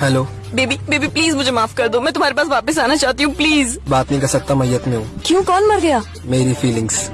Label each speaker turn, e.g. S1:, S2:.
S1: Hello.
S2: Baby baby please मुझे माफ़ कर दो। मैं तुम्हारे पास वापस आना चाहती हूँ प्लीज़।
S1: बात नहीं कर सकता मैयत में हूँ।
S2: क्यों? कौन मर गया?
S1: मेरी फीलिंग्स